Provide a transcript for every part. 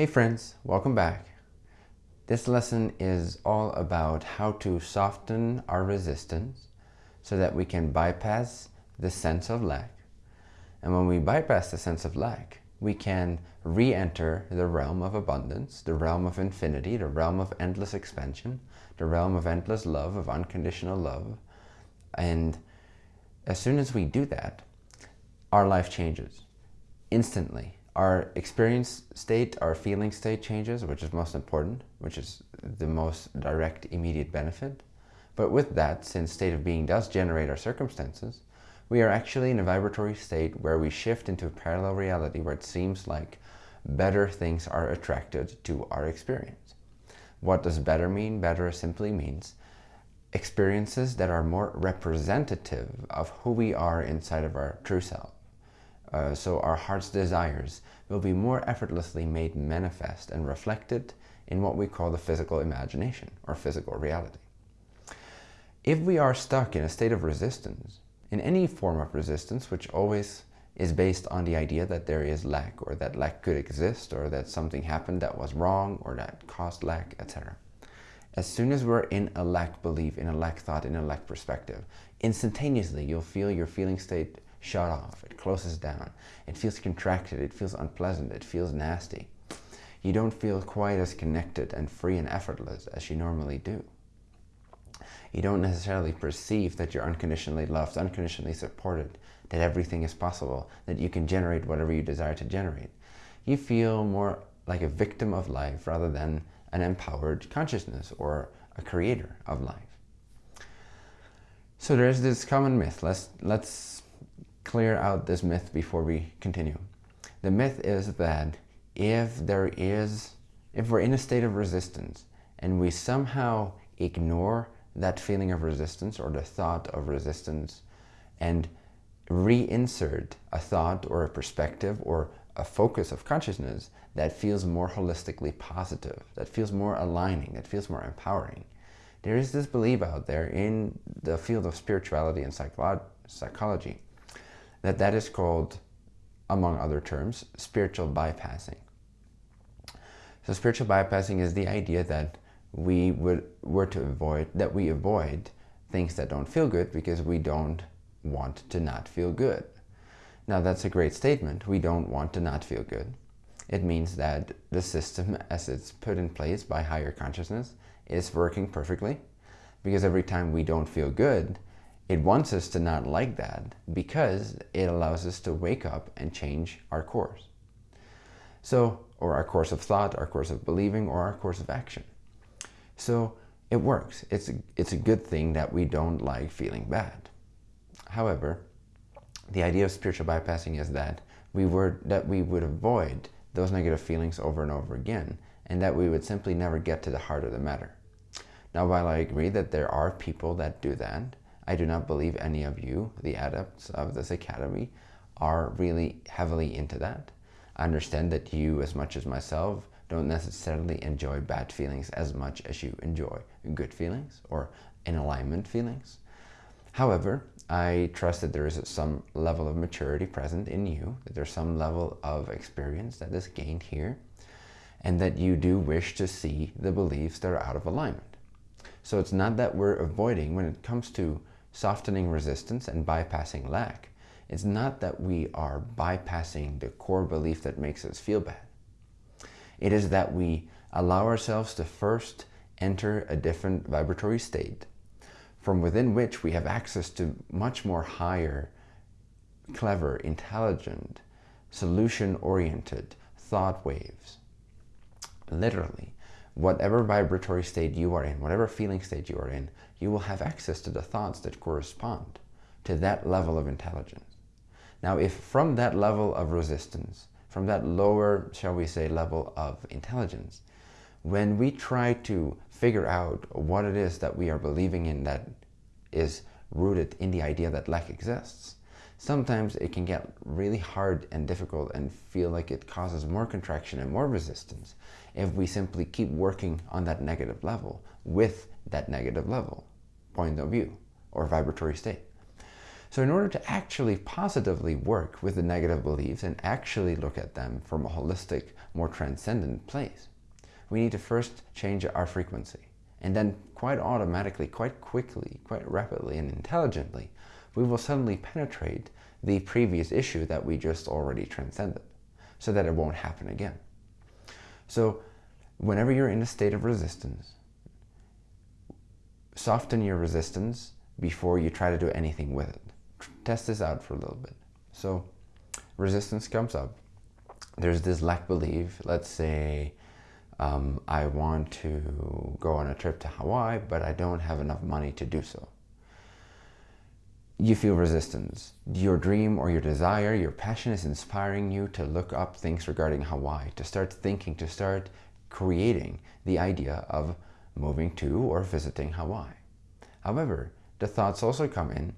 Hey friends, welcome back. This lesson is all about how to soften our resistance so that we can bypass the sense of lack. And when we bypass the sense of lack, we can re-enter the realm of abundance, the realm of infinity, the realm of endless expansion, the realm of endless love, of unconditional love. And as soon as we do that, our life changes instantly our experience state, our feeling state changes, which is most important, which is the most direct, immediate benefit. But with that, since state of being does generate our circumstances, we are actually in a vibratory state where we shift into a parallel reality where it seems like better things are attracted to our experience. What does better mean? Better simply means experiences that are more representative of who we are inside of our true self. Uh, so our heart's desires will be more effortlessly made manifest and reflected in what we call the physical imagination or physical reality. If we are stuck in a state of resistance, in any form of resistance, which always is based on the idea that there is lack or that lack could exist or that something happened that was wrong or that caused lack, etc. As soon as we're in a lack belief, in a lack thought, in a lack perspective, instantaneously you'll feel your feeling state shut off. It closes down. It feels contracted. It feels unpleasant. It feels nasty. You don't feel quite as connected and free and effortless as you normally do. You don't necessarily perceive that you're unconditionally loved, unconditionally supported, that everything is possible, that you can generate whatever you desire to generate. You feel more like a victim of life rather than an empowered consciousness or a creator of life. So there's this common myth. Let's, let's clear out this myth before we continue. The myth is that if there is, if we're in a state of resistance and we somehow ignore that feeling of resistance or the thought of resistance and reinsert a thought or a perspective or a focus of consciousness that feels more holistically positive, that feels more aligning, that feels more empowering. There is this belief out there in the field of spirituality and psychology that that is called, among other terms, spiritual bypassing. So spiritual bypassing is the idea that we would were to avoid that we avoid things that don't feel good because we don't want to not feel good. Now that's a great statement. We don't want to not feel good. It means that the system as it's put in place by higher consciousness is working perfectly because every time we don't feel good, it wants us to not like that because it allows us to wake up and change our course. So, or our course of thought, our course of believing, or our course of action. So it works. It's a, it's a good thing that we don't like feeling bad. However, the idea of spiritual bypassing is that we were that we would avoid those negative feelings over and over again and that we would simply never get to the heart of the matter. Now, while I agree that there are people that do that, I do not believe any of you, the adepts of this academy, are really heavily into that. I understand that you, as much as myself, don't necessarily enjoy bad feelings as much as you enjoy good feelings or in alignment feelings. However, I trust that there is some level of maturity present in you, that there's some level of experience that is gained here, and that you do wish to see the beliefs that are out of alignment. So it's not that we're avoiding, when it comes to softening resistance and bypassing lack, it's not that we are bypassing the core belief that makes us feel bad. It is that we allow ourselves to first enter a different vibratory state from within which we have access to much more higher, clever, intelligent, solution-oriented thought waves. Literally, whatever vibratory state you are in, whatever feeling state you are in, you will have access to the thoughts that correspond to that level of intelligence. Now, if from that level of resistance, from that lower, shall we say, level of intelligence, when we try to figure out what it is that we are believing in that is rooted in the idea that lack exists, sometimes it can get really hard and difficult and feel like it causes more contraction and more resistance if we simply keep working on that negative level with that negative level point of view or vibratory state. So in order to actually positively work with the negative beliefs and actually look at them from a holistic, more transcendent place, we need to first change our frequency. And then quite automatically, quite quickly, quite rapidly and intelligently, we will suddenly penetrate the previous issue that we just already transcended so that it won't happen again. So whenever you're in a state of resistance, soften your resistance before you try to do anything with it test this out for a little bit. So resistance comes up. There's this lack belief. Let's say um, I want to go on a trip to Hawaii, but I don't have enough money to do so. You feel resistance. Your dream or your desire, your passion is inspiring you to look up things regarding Hawaii, to start thinking, to start creating the idea of moving to or visiting Hawaii. However, the thoughts also come in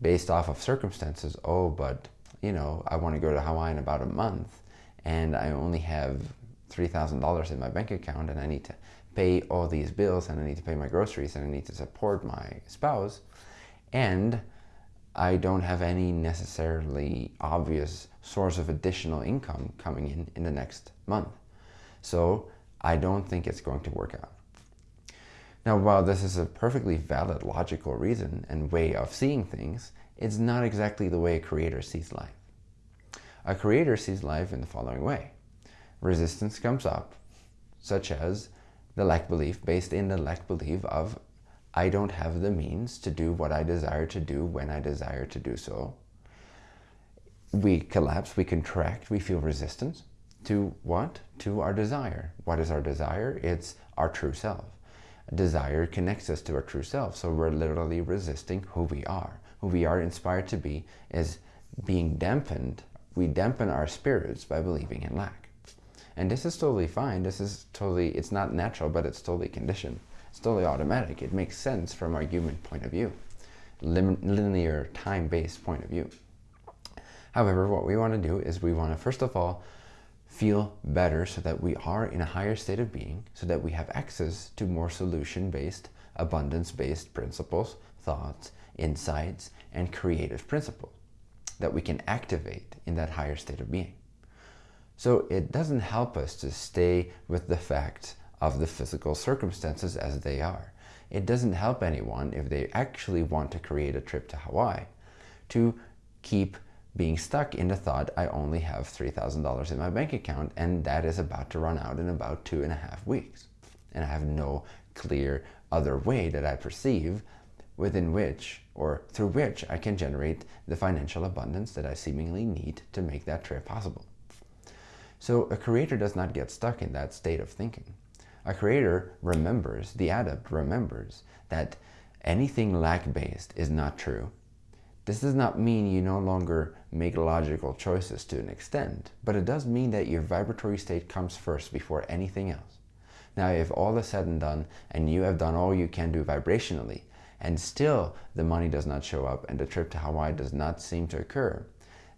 based off of circumstances. Oh, but you know, I want to go to Hawaii in about a month and I only have $3,000 in my bank account and I need to pay all these bills and I need to pay my groceries and I need to support my spouse. And I don't have any necessarily obvious source of additional income coming in in the next month. So I don't think it's going to work out. Now, while this is a perfectly valid logical reason and way of seeing things, it's not exactly the way a creator sees life. A creator sees life in the following way. Resistance comes up, such as the lack belief, based in the lack belief of I don't have the means to do what I desire to do when I desire to do so. We collapse, we contract, we feel resistance to what? To our desire. What is our desire? It's our true self desire connects us to our true self. So we're literally resisting who we are. Who we are inspired to be is being dampened. We dampen our spirits by believing in lack. And this is totally fine. This is totally, it's not natural, but it's totally conditioned. It's totally automatic. It makes sense from our human point of view, linear, time-based point of view. However, what we want to do is we want to, first of all, feel better so that we are in a higher state of being, so that we have access to more solution-based, abundance-based principles, thoughts, insights, and creative principles that we can activate in that higher state of being. So it doesn't help us to stay with the fact of the physical circumstances as they are. It doesn't help anyone if they actually want to create a trip to Hawaii to keep being stuck in the thought I only have $3,000 in my bank account and that is about to run out in about two and a half weeks. And I have no clear other way that I perceive within which or through which I can generate the financial abundance that I seemingly need to make that trip possible. So a creator does not get stuck in that state of thinking. A creator remembers, the adept remembers that anything lack-based is not true this does not mean you no longer make logical choices to an extent, but it does mean that your vibratory state comes first before anything else. Now, if all is said and done, and you have done all you can do vibrationally, and still the money does not show up and the trip to Hawaii does not seem to occur,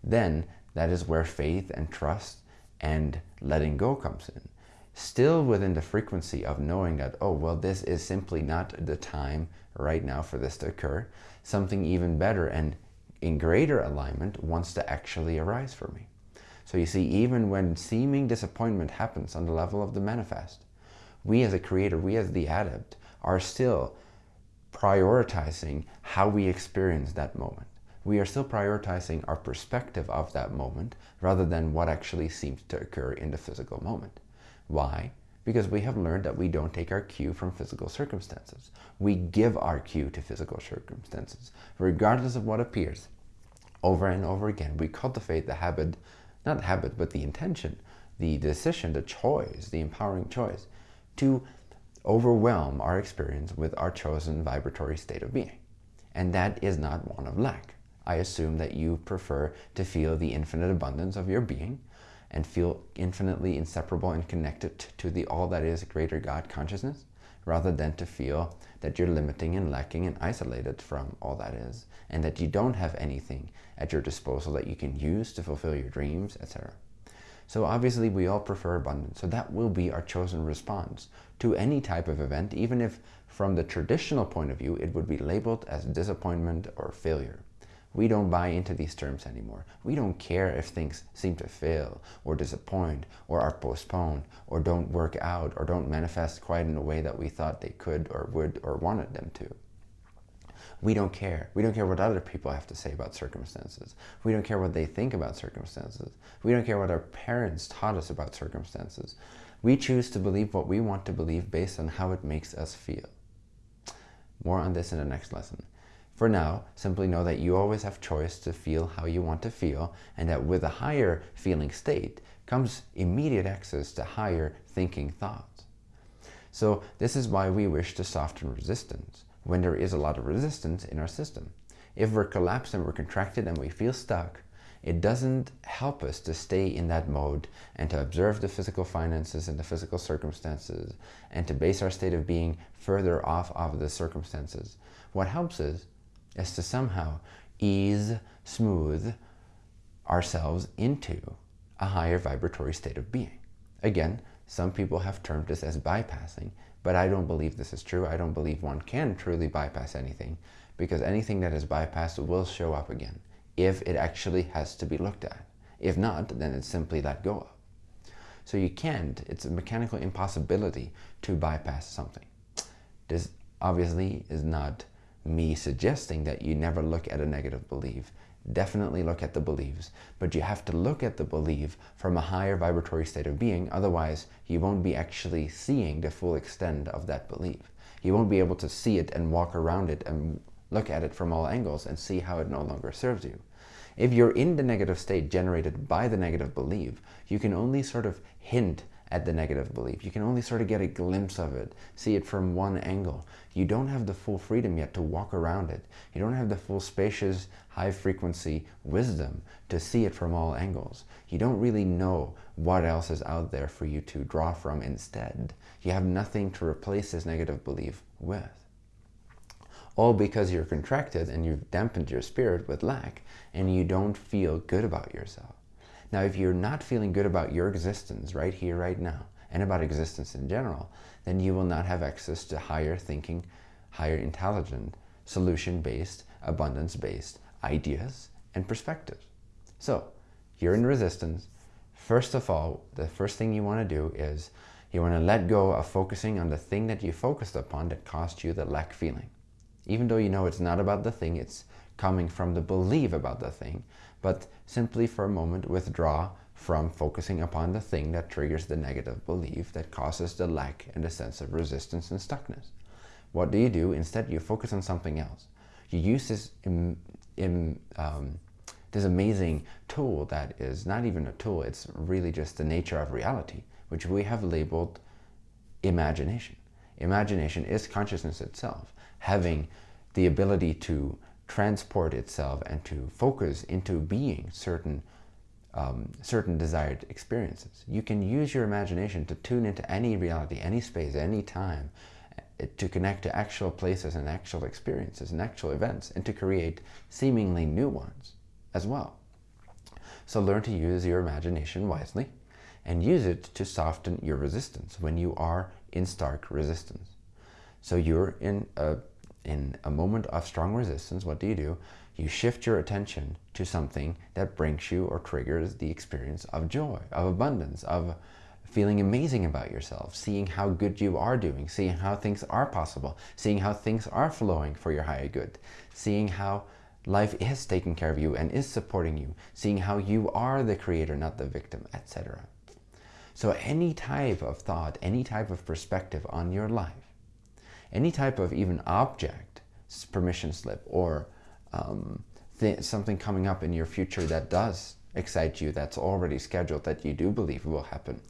then that is where faith and trust and letting go comes in. Still within the frequency of knowing that, oh, well, this is simply not the time right now for this to occur something even better and in greater alignment wants to actually arise for me. So you see, even when seeming disappointment happens on the level of the manifest, we as a creator, we as the adept, are still prioritizing how we experience that moment. We are still prioritizing our perspective of that moment rather than what actually seems to occur in the physical moment. Why? because we have learned that we don't take our cue from physical circumstances. We give our cue to physical circumstances, regardless of what appears. Over and over again, we cultivate the habit, not habit, but the intention, the decision, the choice, the empowering choice, to overwhelm our experience with our chosen vibratory state of being. And that is not one of lack. I assume that you prefer to feel the infinite abundance of your being, and feel infinitely inseparable and connected to the all that is greater God consciousness rather than to feel that you're limiting and lacking and isolated from all that is and that you don't have anything at your disposal that you can use to fulfill your dreams, etc. So obviously we all prefer abundance. So that will be our chosen response to any type of event, even if from the traditional point of view, it would be labeled as disappointment or failure. We don't buy into these terms anymore. We don't care if things seem to fail or disappoint or are postponed or don't work out or don't manifest quite in the way that we thought they could or would or wanted them to. We don't care. We don't care what other people have to say about circumstances. We don't care what they think about circumstances. We don't care what our parents taught us about circumstances. We choose to believe what we want to believe based on how it makes us feel. More on this in the next lesson. For now, simply know that you always have choice to feel how you want to feel and that with a higher feeling state comes immediate access to higher thinking thoughts. So this is why we wish to soften resistance when there is a lot of resistance in our system. If we're collapsed and we're contracted and we feel stuck, it doesn't help us to stay in that mode and to observe the physical finances and the physical circumstances and to base our state of being further off of the circumstances. What helps us is to somehow ease, smooth ourselves into a higher vibratory state of being. Again, some people have termed this as bypassing, but I don't believe this is true. I don't believe one can truly bypass anything because anything that is bypassed will show up again if it actually has to be looked at. If not, then it's simply let go of. So you can't, it's a mechanical impossibility to bypass something. This obviously is not me suggesting that you never look at a negative belief. Definitely look at the beliefs, but you have to look at the belief from a higher vibratory state of being, otherwise you won't be actually seeing the full extent of that belief. You won't be able to see it and walk around it and look at it from all angles and see how it no longer serves you. If you're in the negative state generated by the negative belief, you can only sort of hint at the negative belief. You can only sort of get a glimpse of it, see it from one angle. You don't have the full freedom yet to walk around it. You don't have the full spacious, high frequency wisdom to see it from all angles. You don't really know what else is out there for you to draw from instead. You have nothing to replace this negative belief with. All because you're contracted and you've dampened your spirit with lack and you don't feel good about yourself. Now, if you're not feeling good about your existence right here, right now, and about existence in general, then you will not have access to higher thinking, higher intelligent, solution-based, abundance-based ideas and perspectives. So, you're in resistance. First of all, the first thing you want to do is you want to let go of focusing on the thing that you focused upon that caused you the lack feeling. Even though you know it's not about the thing, it's coming from the belief about the thing, but simply for a moment withdraw from focusing upon the thing that triggers the negative belief that causes the lack and the sense of resistance and stuckness. What do you do? Instead, you focus on something else. You use this, in, in, um, this amazing tool that is not even a tool, it's really just the nature of reality, which we have labeled imagination. Imagination is consciousness itself, having the ability to transport itself and to focus into being certain um, certain desired experiences. You can use your imagination to tune into any reality, any space, any time, eh, to connect to actual places and actual experiences and actual events, and to create seemingly new ones as well. So learn to use your imagination wisely and use it to soften your resistance when you are in stark resistance. So you're in a in a moment of strong resistance, what do you do? You shift your attention to something that brings you or triggers the experience of joy, of abundance, of feeling amazing about yourself, seeing how good you are doing, seeing how things are possible, seeing how things are flowing for your higher good, seeing how life is taking care of you and is supporting you, seeing how you are the creator, not the victim, etc. So any type of thought, any type of perspective on your life any type of even object permission slip or um, something coming up in your future that does excite you, that's already scheduled, that you do believe will happen,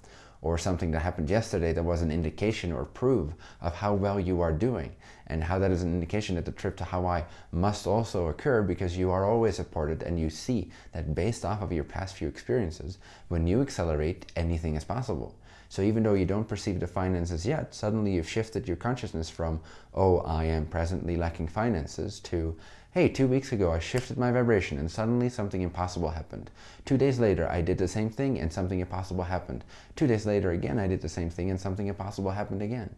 or something that happened yesterday that was an indication or proof of how well you are doing, and how that is an indication that the trip to Hawaii must also occur because you are always supported and you see that based off of your past few experiences, when you accelerate, anything is possible. So even though you don't perceive the finances yet, suddenly you've shifted your consciousness from, oh, I am presently lacking finances, to, hey, two weeks ago I shifted my vibration and suddenly something impossible happened. Two days later I did the same thing and something impossible happened. Two days later again I did the same thing and something impossible happened again.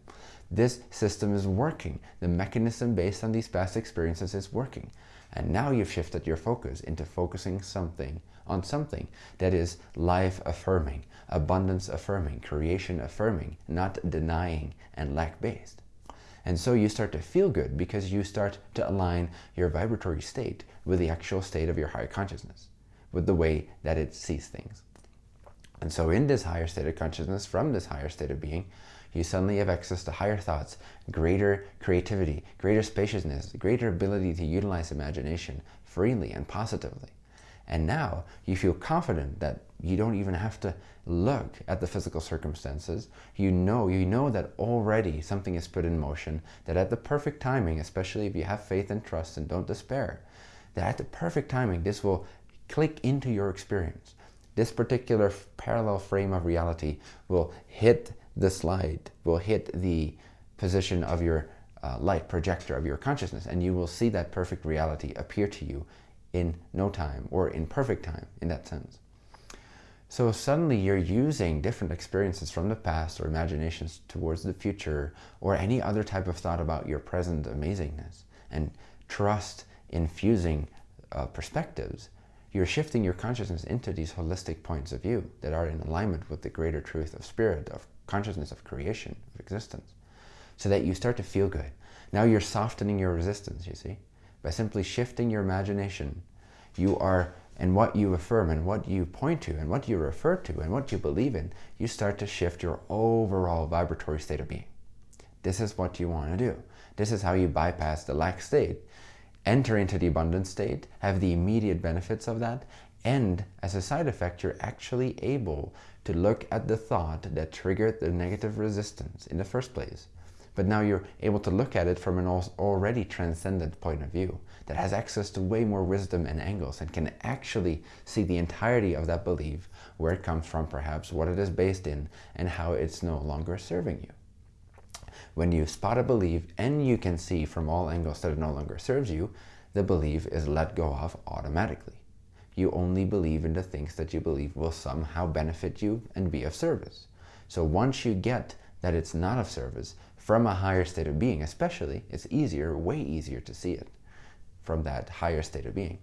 This system is working. The mechanism based on these past experiences is working. And now you've shifted your focus into focusing something on something that is life affirming, abundance affirming, creation affirming, not denying and lack based. And so you start to feel good because you start to align your vibratory state with the actual state of your higher consciousness, with the way that it sees things. And so in this higher state of consciousness, from this higher state of being, you suddenly have access to higher thoughts, greater creativity, greater spaciousness, greater ability to utilize imagination freely and positively. And now you feel confident that you don't even have to look at the physical circumstances. You know, you know that already something is put in motion, that at the perfect timing, especially if you have faith and trust and don't despair, that at the perfect timing, this will click into your experience. This particular parallel frame of reality will hit the slide, will hit the position of your uh, light projector of your consciousness, and you will see that perfect reality appear to you in no time or in perfect time in that sense. So suddenly you're using different experiences from the past or imaginations towards the future or any other type of thought about your present amazingness and trust infusing uh, perspectives. You're shifting your consciousness into these holistic points of view that are in alignment with the greater truth of spirit, of consciousness, of creation, of existence, so that you start to feel good. Now you're softening your resistance, you see. By simply shifting your imagination, you are, and what you affirm and what you point to and what you refer to and what you believe in, you start to shift your overall vibratory state of being. This is what you want to do. This is how you bypass the lack state, enter into the abundant state, have the immediate benefits of that, and as a side effect, you're actually able to look at the thought that triggered the negative resistance in the first place but now you're able to look at it from an already transcendent point of view that has access to way more wisdom and angles and can actually see the entirety of that belief, where it comes from perhaps, what it is based in, and how it's no longer serving you. When you spot a belief and you can see from all angles that it no longer serves you, the belief is let go of automatically. You only believe in the things that you believe will somehow benefit you and be of service. So once you get that it's not of service, from a higher state of being, especially, it's easier, way easier to see it from that higher state of being.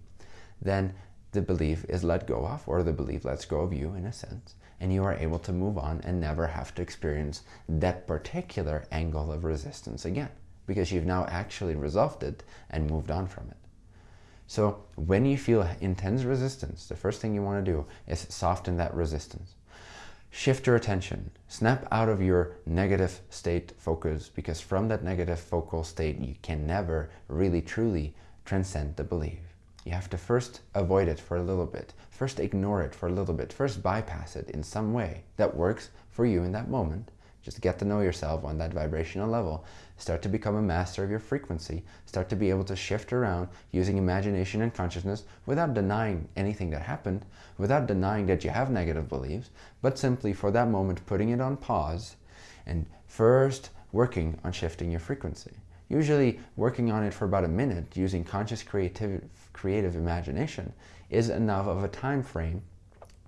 Then the belief is let go of, or the belief lets go of you in a sense, and you are able to move on and never have to experience that particular angle of resistance again, because you've now actually resolved it and moved on from it. So when you feel intense resistance, the first thing you want to do is soften that resistance. Shift your attention. Snap out of your negative state focus because from that negative focal state you can never really truly transcend the belief. You have to first avoid it for a little bit, first ignore it for a little bit, first bypass it in some way that works for you in that moment, just get to know yourself on that vibrational level. Start to become a master of your frequency. Start to be able to shift around using imagination and consciousness without denying anything that happened, without denying that you have negative beliefs, but simply for that moment putting it on pause and first working on shifting your frequency. Usually working on it for about a minute using conscious creative, creative imagination is enough of a time frame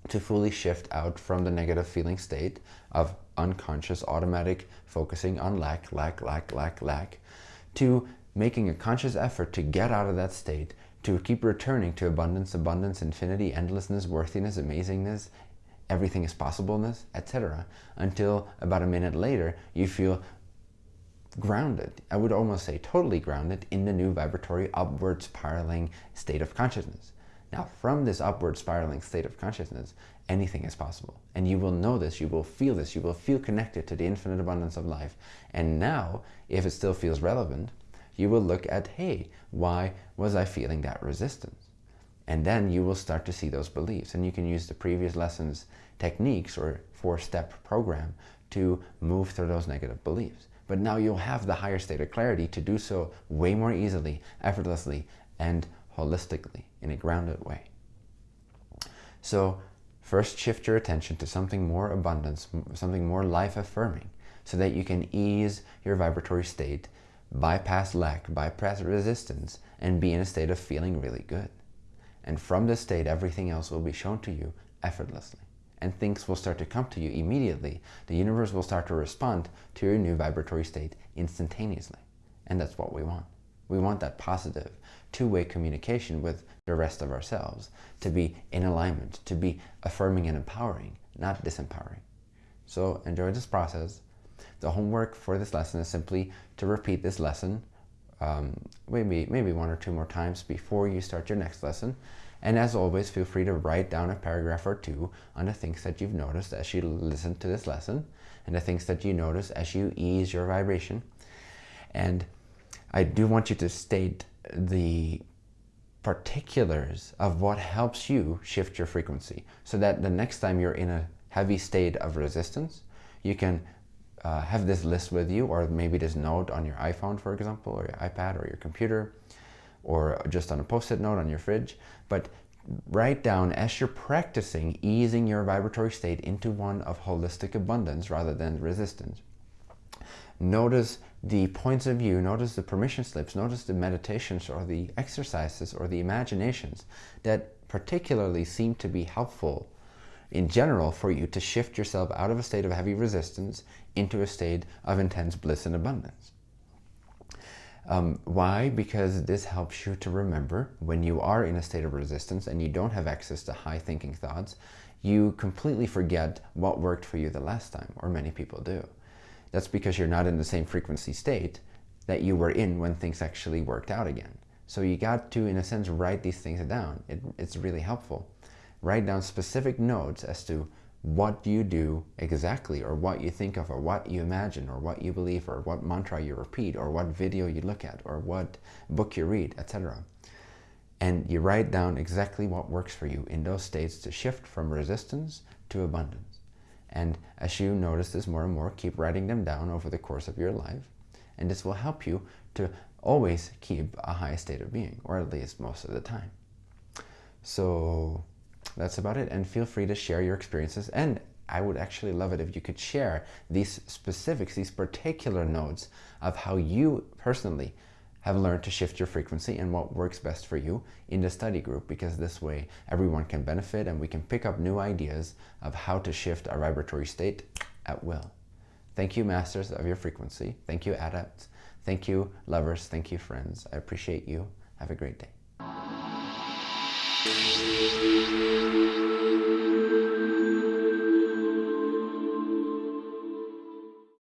to fully shift out from the negative feeling state of unconscious automatic focusing on lack, lack, lack, lack, lack, to making a conscious effort to get out of that state, to keep returning to abundance, abundance, infinity, endlessness, worthiness, amazingness, everything is possibleness, etc. Until about a minute later, you feel grounded. I would almost say totally grounded in the new vibratory upward spiraling state of consciousness. Now, from this upward spiraling state of consciousness, anything is possible. And you will know this, you will feel this, you will feel connected to the infinite abundance of life. And now, if it still feels relevant, you will look at, hey, why was I feeling that resistance? And then you will start to see those beliefs. And you can use the previous lessons techniques or four-step program to move through those negative beliefs. But now you'll have the higher state of clarity to do so way more easily, effortlessly, and holistically in a grounded way. So first shift your attention to something more abundance, something more life-affirming, so that you can ease your vibratory state, bypass lack, bypass resistance, and be in a state of feeling really good. And from this state, everything else will be shown to you effortlessly. And things will start to come to you immediately. The universe will start to respond to your new vibratory state instantaneously. And that's what we want. We want that positive, two-way communication with the rest of ourselves, to be in alignment, to be affirming and empowering, not disempowering. So enjoy this process. The homework for this lesson is simply to repeat this lesson um, maybe, maybe one or two more times before you start your next lesson. And as always, feel free to write down a paragraph or two on the things that you've noticed as you listen to this lesson and the things that you notice as you ease your vibration. And I do want you to state the particulars of what helps you shift your frequency so that the next time you're in a heavy state of resistance, you can uh, have this list with you or maybe this note on your iPhone, for example, or your iPad or your computer or just on a post-it note on your fridge. But write down as you're practicing easing your vibratory state into one of holistic abundance rather than resistance. Notice the points of view, notice the permission slips, notice the meditations or the exercises or the imaginations that particularly seem to be helpful in general for you to shift yourself out of a state of heavy resistance into a state of intense bliss and abundance. Um, why? Because this helps you to remember when you are in a state of resistance and you don't have access to high thinking thoughts, you completely forget what worked for you the last time, or many people do. That's because you're not in the same frequency state that you were in when things actually worked out again. So you got to, in a sense, write these things down. It, it's really helpful write down specific notes as to what you do exactly or what you think of or what you imagine or what you believe or what mantra you repeat or what video you look at or what book you read, etc. And you write down exactly what works for you in those states to shift from resistance to abundance. And as you notice this more and more, keep writing them down over the course of your life. And this will help you to always keep a high state of being, or at least most of the time. So that's about it. And feel free to share your experiences. And I would actually love it if you could share these specifics, these particular notes of how you personally have learned to shift your frequency and what works best for you in the study group because this way everyone can benefit and we can pick up new ideas of how to shift our vibratory state at will. Thank you, masters of your frequency. Thank you, adepts. Thank you, lovers. Thank you, friends. I appreciate you. Have a great day.